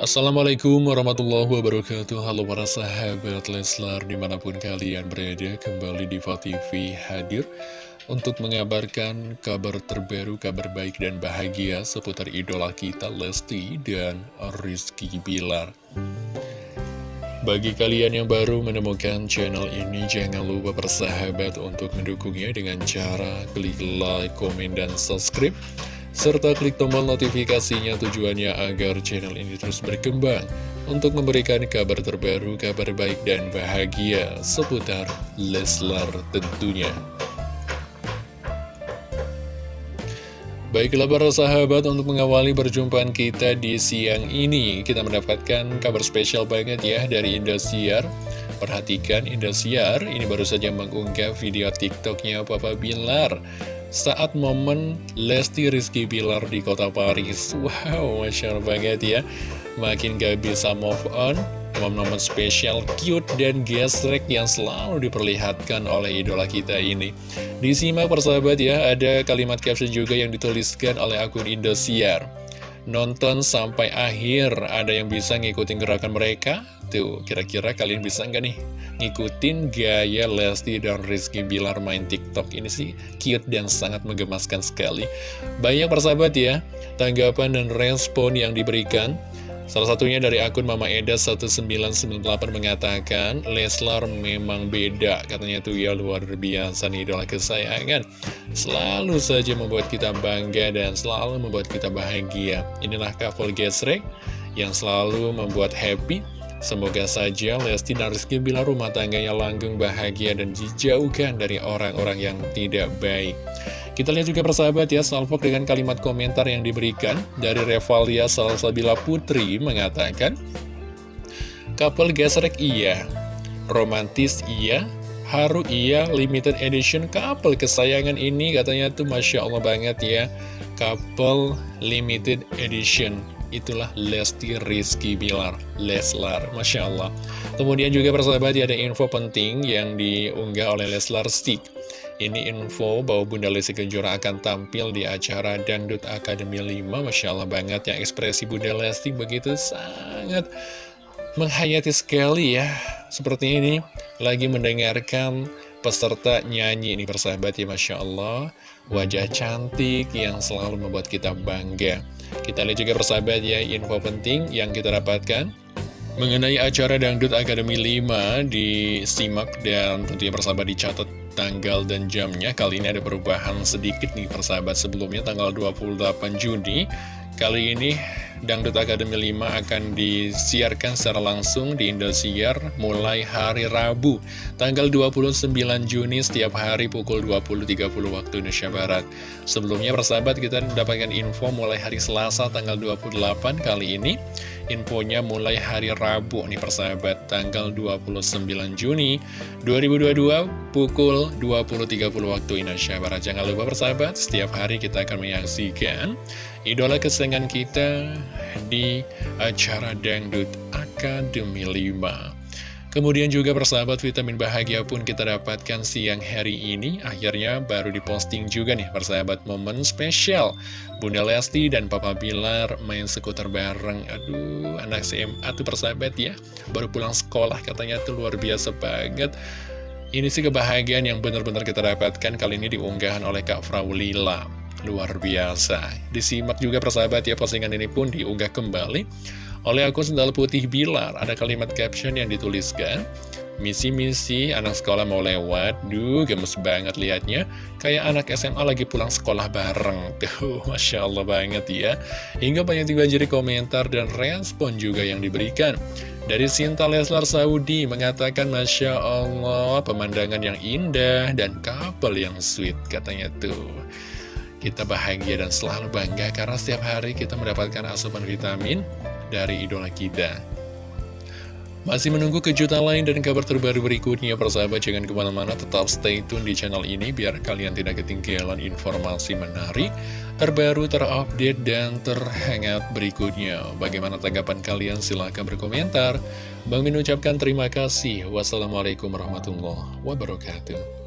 Assalamualaikum warahmatullahi wabarakatuh. Halo para sahabat Leslar di mana pun kalian berada Kembali di TV hadir Untuk mengabarkan kabar terbaru, kabar baik dan bahagia Seputar idola kita Lesti dan Rizky Bilar. Bagi kalian yang baru menemukan channel ini, jangan lupa bersahabat untuk mendukungnya dengan cara klik like, komen, dan subscribe serta klik tombol notifikasinya tujuannya agar channel ini terus berkembang untuk memberikan kabar terbaru, kabar baik dan bahagia seputar Leslar tentunya. Baiklah para sahabat untuk mengawali perjumpaan kita di siang ini Kita mendapatkan kabar spesial banget ya dari Indosiar Perhatikan Indosiar ini baru saja mengunggah video tiktoknya Papa Bilar saat momen Lesti Rizky Bilar di kota Paris. Wow, Masya Allah banget ya. Makin gak bisa move on. Momen-momen spesial, cute, dan gesrek yang selalu diperlihatkan oleh idola kita ini. Disimak persahabat ya, ada kalimat caption juga yang dituliskan oleh akun Indosiar. Nonton sampai akhir, ada yang bisa ngikutin gerakan mereka? Tuh, kira-kira kalian bisa nggak nih ngikutin gaya Lesti dan Rizky Bilar main TikTok ini sih cute dan sangat menggemaskan sekali. Banyak persahabat ya, tanggapan dan respon yang diberikan. Salah satunya dari akun Mama Eda 1998 mengatakan, Leslar memang beda, katanya tuh ya luar biasa nih idola kesayangan. Selalu saja membuat kita bangga dan selalu membuat kita bahagia. Inilah couple gesrek yang selalu membuat happy Semoga saja Lesti dan Rizky Bilar rumah tangganya langgeng, bahagia, dan dijauhkan dari orang-orang yang tidak baik. Kita lihat juga persahabat ya, Salvo dengan kalimat komentar yang diberikan dari Revalia Salsabila Putri mengatakan, Couple gesrek iya, romantis iya, haru iya, limited edition couple kesayangan ini katanya tuh Masya Allah banget ya, couple limited edition itulah Lesti Rizky Bilar Leslar, Masya Allah kemudian juga persahabat ada info penting yang diunggah oleh Leslar Stick. Ini info bahwa Bunda Lesti Kejora akan tampil di acara Dangdut Akademi 5 Masya Allah banget ya ekspresi Bunda Lesti begitu sangat menghayati sekali ya. Seperti ini lagi mendengarkan peserta nyanyi ini persahabat ya Masya Allah wajah cantik yang selalu membuat kita bangga kita lihat juga persahabat ya, info penting yang kita dapatkan. Mengenai acara Dangdut Akademi 5 disimak dan tentunya persahabat dicatat tanggal dan jamnya. Kali ini ada perubahan sedikit nih persahabat sebelumnya tanggal 28 Juni. Kali ini Dangdut Akademi 5 akan disiarkan secara langsung di Indosiar mulai hari Rabu tanggal 29 Juni setiap hari pukul 20.30 waktu Indonesia Barat. Sebelumnya persahabat kita mendapatkan info mulai hari Selasa tanggal 28 kali ini infonya mulai hari Rabu nih persahabat tanggal 29 Juni 2022 pukul 20.30 waktu Indonesia Barat. Jangan lupa persahabat setiap hari kita akan menyaksikan idola kesenangan kita di acara Dangdut Akademi 5. Kemudian juga persahabat vitamin bahagia pun kita dapatkan siang hari ini. Akhirnya baru diposting juga nih persahabat momen spesial. Bunda Lesti dan Papa Bilar main skuter bareng. Aduh anak SMA tuh persahabat ya. Baru pulang sekolah katanya tuh luar biasa banget. Ini sih kebahagiaan yang benar-benar kita dapatkan Kali ini diunggahan oleh Kak Fraulila Luar biasa. Disimak juga persahabat ya postingan ini pun diunggah kembali oleh akun Sendal Putih Bilar. Ada kalimat caption yang dituliskan. Misi-misi anak sekolah mau lewat. Duh, gemes banget liatnya. Kayak anak SMA lagi pulang sekolah bareng. Tuh, Masya Allah banget ya. Hingga banyak dibanjiri komentar dan respon juga yang diberikan. Dari Sinta Leslar Saudi mengatakan Masya Allah pemandangan yang indah dan kapal yang sweet katanya tuh. Kita bahagia dan selalu bangga karena setiap hari kita mendapatkan asupan vitamin dari idola kita. Masih menunggu kejutan lain dan kabar terbaru berikutnya, persahabat jangan ke mana-mana, tetap stay tune di channel ini biar kalian tidak ketinggalan informasi menarik, terbaru, terupdate, dan terhangat berikutnya. Bagaimana tanggapan kalian? Silahkan berkomentar. Bang Min ucapkan terima kasih. Wassalamualaikum warahmatullahi wabarakatuh.